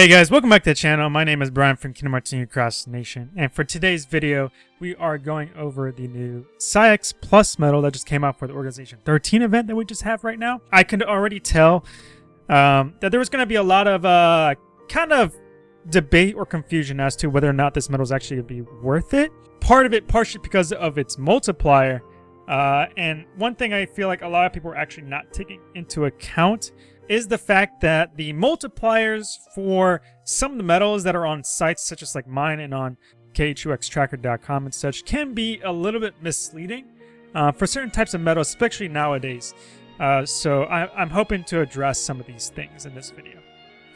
Hey guys, welcome back to the channel. My name is Brian from Kingdom Hearts New Cross Nation, and for today's video, we are going over the new Saïx Plus medal that just came out for the Organization 13 event that we just have right now. I can already tell um, that there was going to be a lot of uh, kind of debate or confusion as to whether or not this medal is actually going to be worth it. Part of it partially because of its multiplier, uh, and one thing I feel like a lot of people are actually not taking into account is the fact that the multipliers for some of the medals that are on sites such as like mine and on KHUXtracker.com and such can be a little bit misleading uh, for certain types of medals, especially nowadays. Uh, so I, am hoping to address some of these things in this video.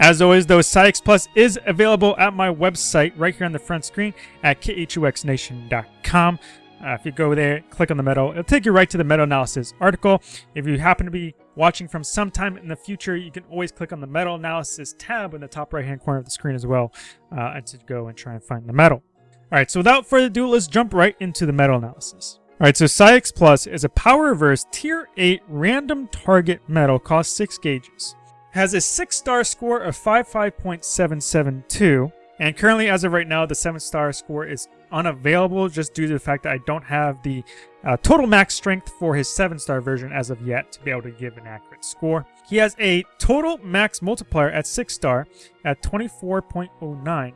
As always, though, Saïx Plus is available at my website right here on the front screen at KHUXNation.com. Uh, if you go there, click on the medal, it'll take you right to the medal analysis article. If you happen to be watching from sometime in the future, you can always click on the medal analysis tab in the top right hand corner of the screen as well uh, to go and try and find the medal. All right, so without further ado, let's jump right into the medal analysis. All right, so Saïx Plus is a power reverse tier 8 random target medal, costs 6 gauges. Has a 6 star score of 55.772, and currently as of right now, the 7 star score is unavailable just due to the fact that I don't have the uh, total max strength for his 7-star version as of yet to be able to give an accurate score. He has a total max multiplier at 6-star at 24.09.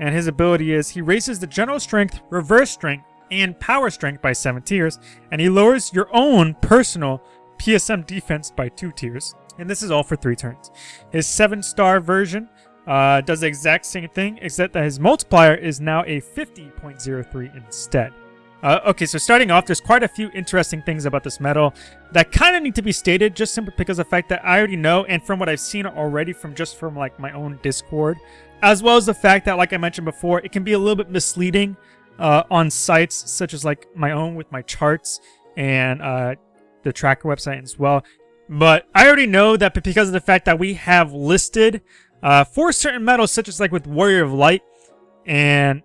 And his ability is he raises the general strength, reverse strength, and power strength by 7 tiers, and he lowers your own personal PSM defense by 2 tiers. And this is all for 3 turns. His 7-star version uh, does the exact same thing, except that his multiplier is now a 50.03 instead. Uh, okay, so starting off, there's quite a few interesting things about this medal that kind of need to be stated just simply because of the fact that I already know and from what I've seen already from just from like my own Discord, as well as the fact that, like I mentioned before, it can be a little bit misleading uh, on sites such as like my own with my charts and uh, the tracker website as well. But I already know that because of the fact that we have listed uh, for certain medals, such as like with Warrior of Light and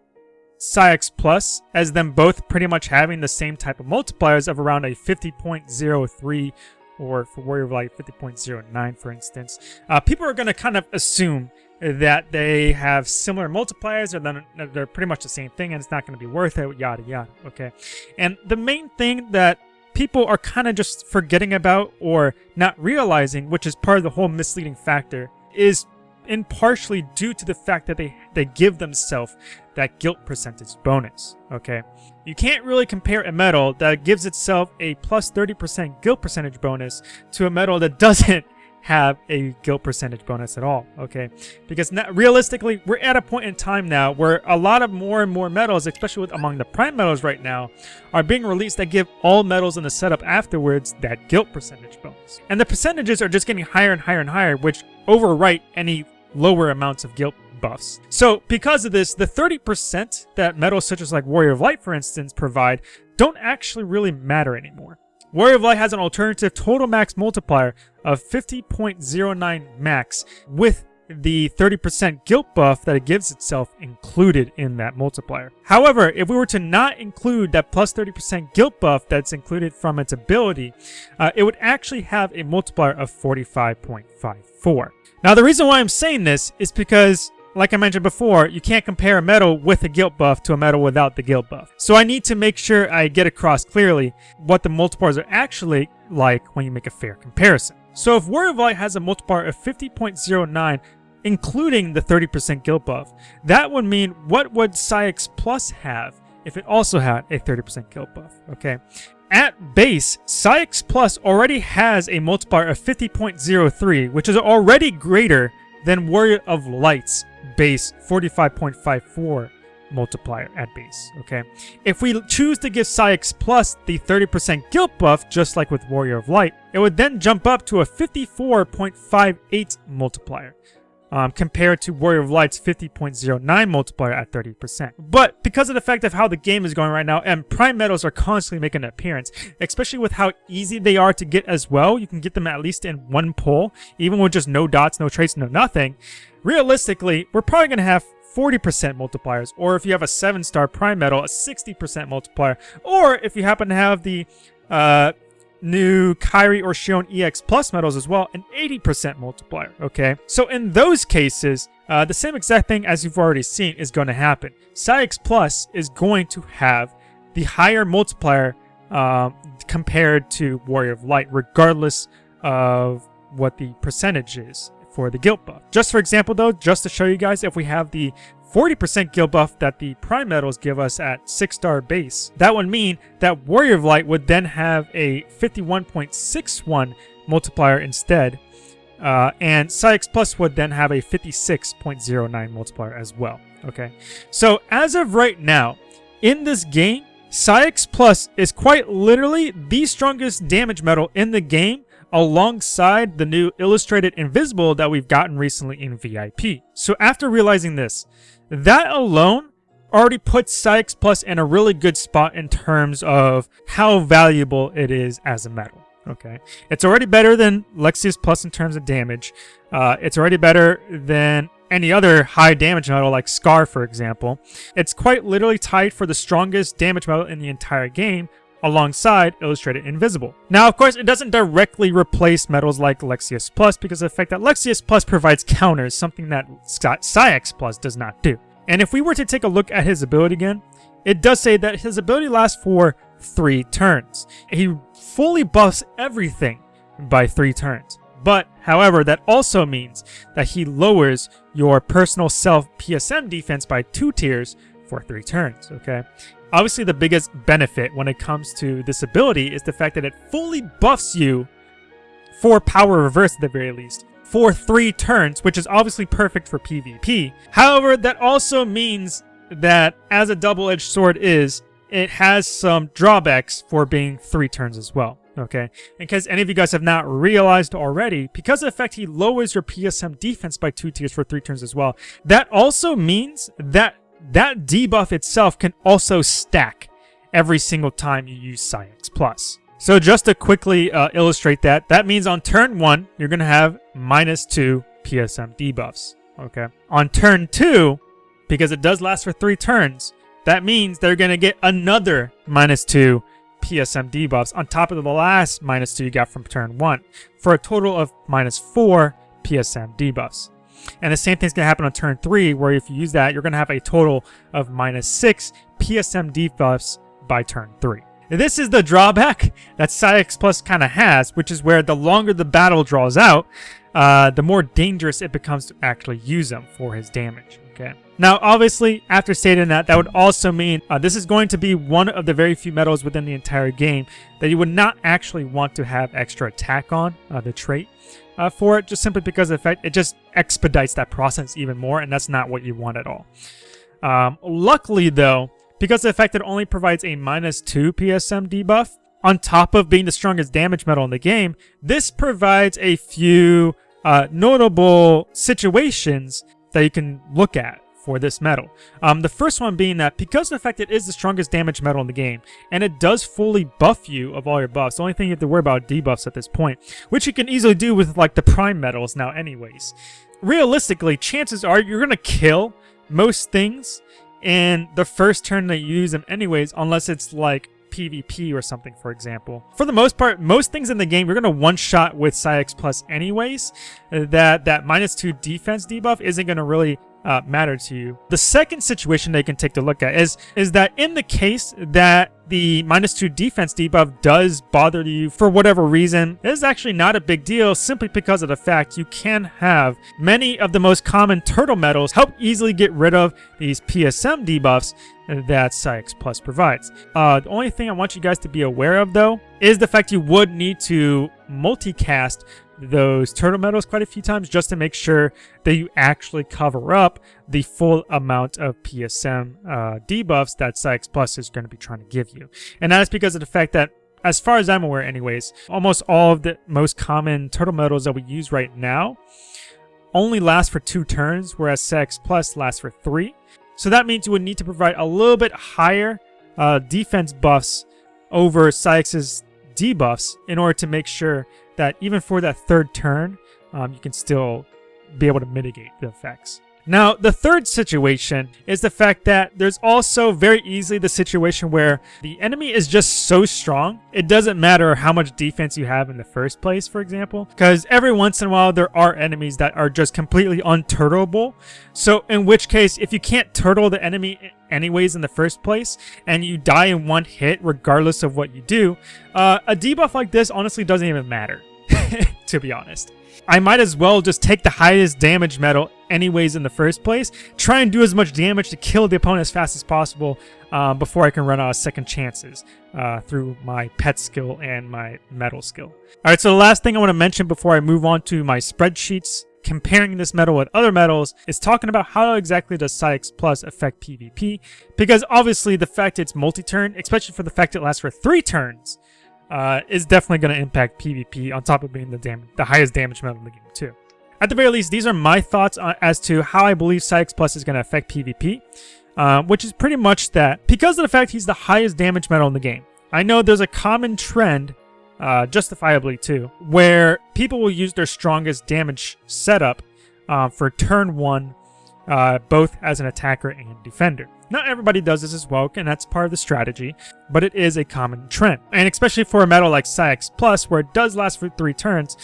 Saïx Plus, as them both pretty much having the same type of multipliers of around a 50.03 or for Warrior of Light 50.09 for instance, uh, people are going to kind of assume that they have similar multipliers or then they're pretty much the same thing and it's not going to be worth it, yada yada, okay? And the main thing that people are kind of just forgetting about or not realizing, which is part of the whole misleading factor, is in partially due to the fact that they, they give themselves that guilt percentage bonus, okay? You can't really compare a medal that gives itself a plus 30% guilt percentage bonus to a medal that doesn't have a guilt percentage bonus at all, okay? Because not, realistically, we're at a point in time now where a lot of more and more medals, especially with, among the prime medals right now, are being released that give all medals in the setup afterwards that guilt percentage bonus. And the percentages are just getting higher and higher and higher, which overwrite any lower amounts of guilt buffs. So because of this, the 30% that medals such as like Warrior of Light, for instance, provide don't actually really matter anymore. Warrior of Light has an alternative total max multiplier of 50.09 max with the 30% guilt buff that it gives itself included in that multiplier. However, if we were to not include that plus 30% guilt buff that's included from its ability, uh, it would actually have a multiplier of 45.54. Now, the reason why I'm saying this is because, like I mentioned before, you can't compare a medal with a guilt buff to a medal without the guilt buff. So I need to make sure I get across clearly what the multipliers are actually like when you make a fair comparison. So if Warrior of Light has a multiplier of 50.09, including the 30% guilt buff, that would mean what would Saïx Plus have if it also had a 30% guilt buff, okay? At base, Saïx Plus already has a multiplier of 50.03, which is already greater than Warrior of Light's base 45.54 multiplier at base, okay? If we choose to give Saïx Plus the 30% guilt buff, just like with Warrior of Light, it would then jump up to a 54.58 multiplier um, compared to Warrior of Light's 50.09 multiplier at 30%. But because of the fact of how the game is going right now, and Prime Medals are constantly making an appearance, especially with how easy they are to get as well, you can get them at least in one pull, even with just no dots, no traits, no nothing. Realistically, we're probably going to have 40% multipliers, or if you have a 7-star Prime Medal, a 60% multiplier, or if you happen to have the uh, new Kairi or Xion EX Plus medals as well, an 80% multiplier, okay? So in those cases, uh, the same exact thing as you've already seen is going to happen. Saïx Plus is going to have the higher multiplier um, compared to Warrior of Light, regardless of what the percentage is for the guilt buff. Just for example though, just to show you guys, if we have the 40% guilt buff that the Prime medals give us at 6 star base, that would mean that Warrior of Light would then have a 51.61 multiplier instead, uh, and Saïx Plus would then have a 56.09 multiplier as well. Okay, so as of right now, in this game, Saïx Plus is quite literally the strongest damage medal in the game alongside the new Illustrated Invisible that we've gotten recently in VIP. So after realizing this, that alone already puts Saïx Plus in a really good spot in terms of how valuable it is as a medal. Okay, it's already better than Lexaeus Plus in terms of damage. Uh, it's already better than any other high damage medal like Scar, for example. It's quite literally tied for the strongest damage medal in the entire game, alongside Illustrated Invisible. Now, of course, it doesn't directly replace medals like Lexaeus Plus because of the fact that Lexaeus Plus provides counters, something that Saïx Plus does not do. And if we were to take a look at his ability again, it does say that his ability lasts for three turns. He fully buffs everything by three turns. But, however, that also means that he lowers your personal self PSM defense by two tiers for three turns, okay? Obviously, the biggest benefit when it comes to this ability is the fact that it fully buffs you for power reverse at the very least for three turns, which is obviously perfect for PvP. However, that also means that as a double-edged sword is, it has some drawbacks for being three turns as well. Okay, in case any of you guys have not realized already, because of the fact he lowers your PSM defense by two tiers for three turns as well, that also means that that debuff itself can also stack every single time you use Saïx Plus. So just to quickly uh, illustrate that, that means on turn 1, you're going to have minus 2 PSM debuffs. Okay. On turn 2, because it does last for 3 turns, that means they're going to get another minus 2 PSM debuffs on top of the last minus 2 you got from turn 1, for a total of minus 4 PSM debuffs. And the same thing's going to happen on turn 3, where if you use that, you're going to have a total of minus 6 PSM debuffs by turn 3. This is the drawback that Saïx Plus kind of has, which is where the longer the battle draws out, uh, the more dangerous it becomes to actually use him for his damage. Okay. Now, obviously, after stating that, that would also mean uh, this is going to be one of the very few medals within the entire game that you would not actually want to have extra attack on, uh, the trait uh, for it, just simply because of the fact it just expedites that process even more, and that's not what you want at all. Um, luckily, though, because of the fact it only provides a minus 2 PSM debuff, on top of being the strongest damage medal in the game, this provides a few uh, notable situations that you can look at for this medal. Um, the first one being that because of the fact it is the strongest damage medal in the game, and it does fully buff you of all your buffs, the only thing you have to worry about debuffs at this point, which you can easily do with like the prime medals now anyways. Realistically, chances are you're going to kill most things in the first turn that you use them anyways, unless it's like PvP or something, for example. For the most part, most things in the game, you're going to one-shot with Saïx Plus anyways. That, that minus 2 defense debuff isn't going to really uh, matter to you. The second situation they can take a look at is, is that in the case that the minus 2 defense debuff does bother you for whatever reason, it is actually not a big deal simply because of the fact you can have many of the most common turtle medals help easily get rid of these PSM debuffs that Saïx Plus provides. Uh, the only thing I want you guys to be aware of though is the fact you would need to multicast those turtle medals quite a few times just to make sure that you actually cover up the full amount of PSM uh, debuffs that Saïx Plus is going to be trying to give you. And that is because of the fact that as far as I'm aware anyways, almost all of the most common turtle medals that we use right now only last for two turns, whereas Saïx Plus lasts for three. So that means you would need to provide a little bit higher uh, defense buffs over Saïx's debuffs in order to make sure that even for that third turn, um, you can still be able to mitigate the effects. Now, the third situation is the fact that there's also very easily the situation where the enemy is just so strong, it doesn't matter how much defense you have in the first place, for example, because every once in a while there are enemies that are just completely unturtleable. So in which case, if you can't turtle the enemy anyways in the first place, and you die in one hit regardless of what you do, uh, a debuff like this honestly doesn't even matter, to be honest. I might as well just take the highest damage medal anyways in the first place, try and do as much damage to kill the opponent as fast as possible uh, before I can run out of second chances uh, through my pet skill and my medal skill. Alright, so the last thing I want to mention before I move on to my spreadsheets comparing this medal with other medals is talking about how exactly does Saïx Plus affect PvP, because obviously the fact it's multi-turn, especially for the fact it lasts for three turns, uh, is definitely going to impact PvP on top of being the, the highest damage medal in the game too. At the very least, these are my thoughts as to how I believe Saïx Plus is going to affect PvP, uh, which is pretty much that because of the fact he's the highest damage medal in the game. I know there's a common trend, uh, justifiably too, where people will use their strongest damage setup uh, for turn one, uh, both as an attacker and defender. Not everybody does this as well, and that's part of the strategy, but it is a common trend. And especially for a medal like Saïx Plus, where it does last for three turns,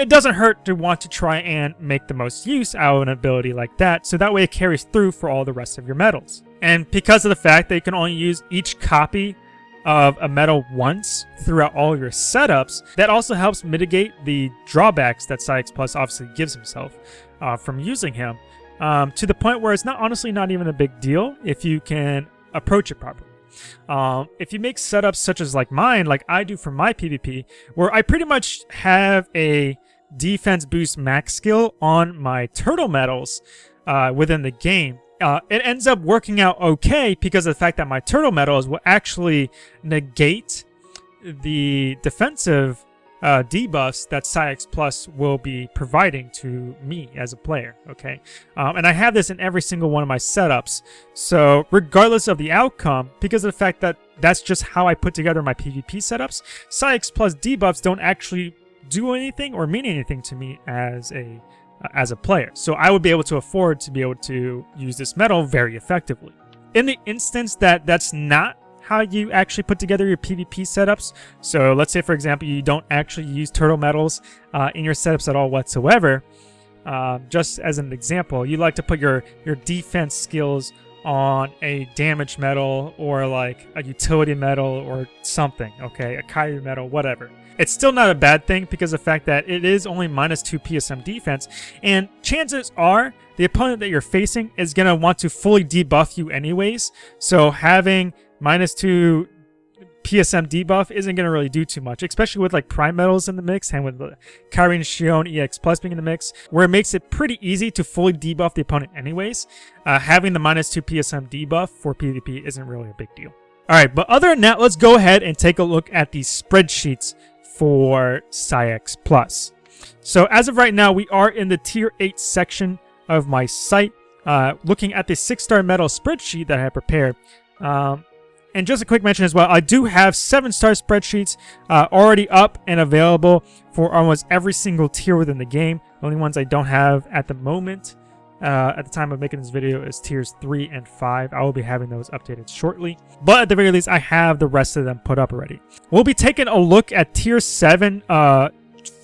it doesn't hurt to want to try and make the most use out of an ability like that, so that way it carries through for all the rest of your medals. And because of the fact that you can only use each copy of a medal once throughout all your setups, that also helps mitigate the drawbacks that Saïx Plus obviously gives himself uh, from using him um, to the point where it's not honestly not even a big deal if you can approach it properly. Um, if you make setups such as like mine, like I do for my PvP, where I pretty much have a defense boost max skill on my turtle medals uh, within the game, uh, it ends up working out okay because of the fact that my turtle medals will actually negate the defensive uh, debuffs that Saïx Plus will be providing to me as a player, okay? Um, and I have this in every single one of my setups, so regardless of the outcome, because of the fact that that's just how I put together my PvP setups, Saïx Plus debuffs don't actually do anything or mean anything to me as a uh, as a player. So I would be able to afford to be able to use this medal very effectively. In the instance that that's not how you actually put together your PvP setups. So let's say, for example, you don't actually use turtle medals uh, in your setups at all whatsoever. Uh, just as an example, you like to put your, your defense skills on a damage medal or like a utility medal or something, okay? A Kairi medal, whatever. It's still not a bad thing because of the fact that it is only minus 2 PSM defense, and chances are the opponent that you're facing is going to want to fully debuff you anyways, so having minus two PSM debuff isn't going to really do too much, especially with like prime medals in the mix and with the Kairi and Xion EX Plus being in the mix, where it makes it pretty easy to fully debuff the opponent anyways. Uh, having the minus 2 PSM debuff for PvP isn't really a big deal. Alright, but other than that, let's go ahead and take a look at the spreadsheets for Saïx Plus. So as of right now, we are in the Tier 8 section of my site, uh, looking at the 6-star medal spreadsheet that I prepared. Um, and just a quick mention as well, I do have seven star spreadsheets uh, already up and available for almost every single tier within the game. The only ones I don't have at the moment uh, at the time of making this video is tiers 3 and 5. I will be having those updated shortly. But at the very least, I have the rest of them put up already. We'll be taking a look at tier 7 uh,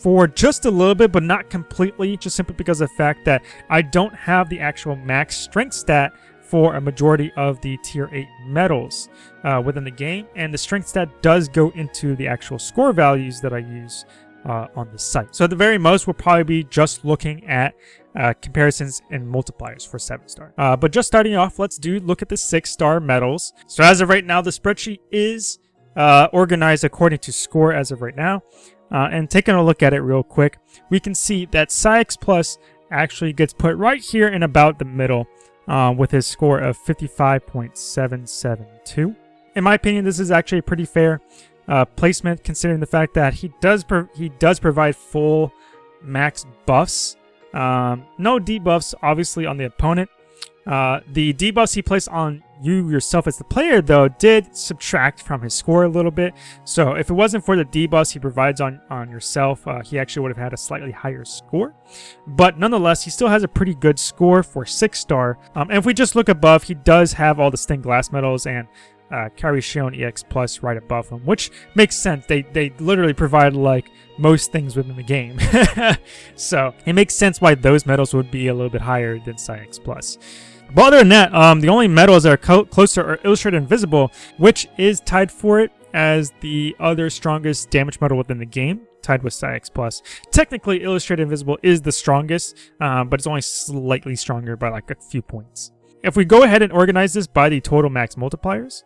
for just a little bit, but not completely, just simply because of the fact that I don't have the actual max strength stat for a majority of the tier 8 medals uh, within the game, and the strength stat does go into the actual score values that I use uh, on the site. So at the very most, we'll probably be just looking at uh, comparisons and multipliers for 7 star. Uh, but just starting off, let's do look at the 6 star medals. So as of right now, the spreadsheet is uh, organized according to score as of right now. Uh, and taking a look at it real quick, we can see that Saïx Plus actually gets put right here in about the middle uh, with his score of 55.772. In my opinion, this is actually pretty fair uh, placement considering the fact that he does he does provide full max buffs. Um, no debuffs, obviously, on the opponent. Uh, the debuffs he placed on you yourself as the player, though, did subtract from his score a little bit. So if it wasn't for the debuffs he provides on, on yourself, uh, he actually would have had a slightly higher score. But nonetheless, he still has a pretty good score for 6-star. Um, and if we just look above, he does have all the stained glass medals and uh, Xion EX Plus right above him, which makes sense. They they literally provide like most things within the game, so it makes sense why those medals would be a little bit higher than Saïx Plus. But other than that, um, the only medals that are closer are Illustrated Invisible, which is tied for it as the other strongest damage medal within the game, tied with Saïx Plus. Technically, Illustrated Invisible is the strongest, uh, but it's only slightly stronger by like a few points. If we go ahead and organize this by the total max multipliers,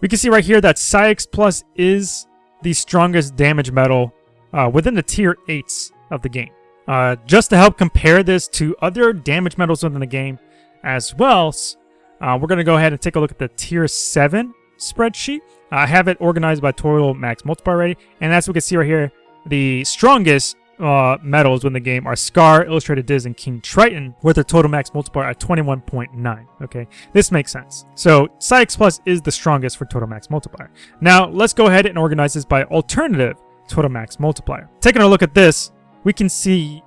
we can see right here that Saïx Plus is the strongest damage medal uh, within the tier 8s of the game. Uh, just to help compare this to other damage medals within the game as well, uh, we're going to go ahead and take a look at the tier 7 spreadsheet. I have it organized by total max multiplier and as we can see right here, the strongest uh, medals within the game are Scar, Illustrated Diz, and King Triton with a total max multiplier at 21.9. Okay, this makes sense. So Saïx Plus is the strongest for total max multiplier. Now let's go ahead and organize this by alternative total max multiplier. Taking a look at this, we can see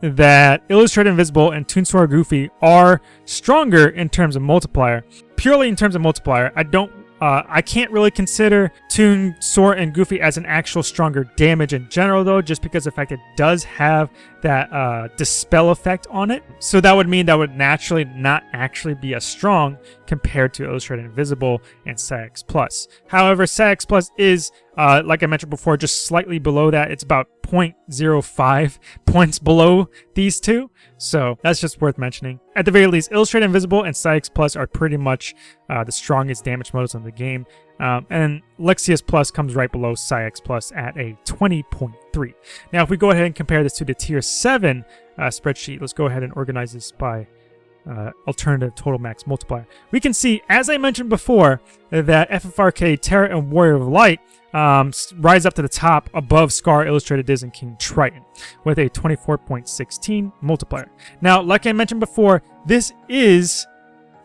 that Illustrated Invisible and Toon Goofy are stronger in terms of multiplier. Purely in terms of multiplier, I don't uh, I can't really consider Toon, Sora, and Goofy as an actual stronger damage in general, though, just because the fact it does have that uh, dispel effect on it. So that would mean that would naturally not actually be as strong compared to Illustrated Invisible and Saïx Plus. However, Saïx Plus is, uh, like I mentioned before, just slightly below that. It's about 0.05 points below these two. So that's just worth mentioning. At the very least, Illustrated Invisible and Saïx Plus are pretty much uh, the strongest damage models in the game. Um, and Lexaeus Plus comes right below Saïx Plus at a 20.3. Now, if we go ahead and compare this to the Tier 7 uh, spreadsheet, let's go ahead and organize this by uh, alternative total max multiplier. We can see, as I mentioned before, that FFRK, Terra, and Warrior of Light um, rise up to the top above Scar, Illustrated Diz, and King Triton with a 24.16 multiplier. Now, like I mentioned before, this is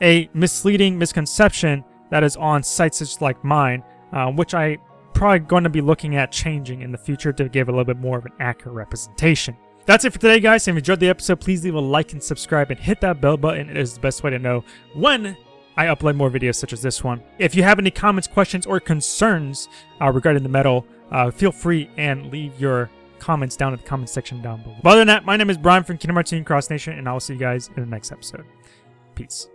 a misleading misconception that is on sites such like mine, uh, which I probably going to be looking at changing in the future to give a little bit more of an accurate representation. That's it for today, guys. If you enjoyed the episode, please leave a like and subscribe and hit that bell button. It is the best way to know when I upload more videos such as this one. If you have any comments, questions, or concerns uh, regarding the medal, uh, feel free and leave your comments down in the comment section down below. But other than that, my name is Brian from Kingdom Hearts Cross Nation, and I will see you guys in the next episode. Peace.